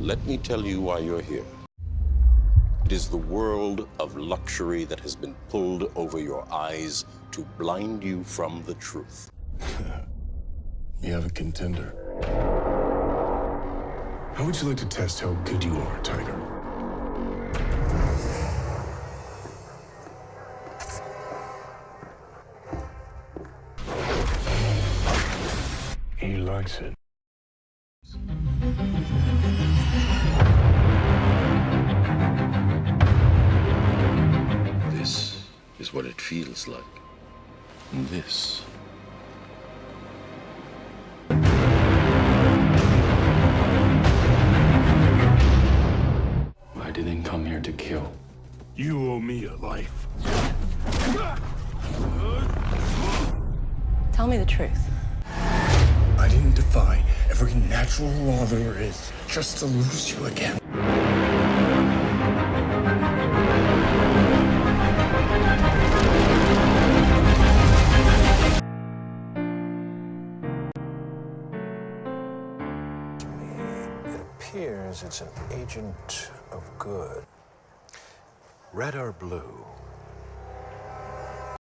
Let me tell you why you're here. It is the world of luxury that has been pulled over your eyes to blind you from the truth. You have a contender. How would you like to test how good you are, Tiger? He likes it. What it feels like. This. I didn't come here to kill. You owe me a life. Tell me the truth. I didn't defy every natural law there is just to lose you again. Appears it's an agent of good. Red or blue?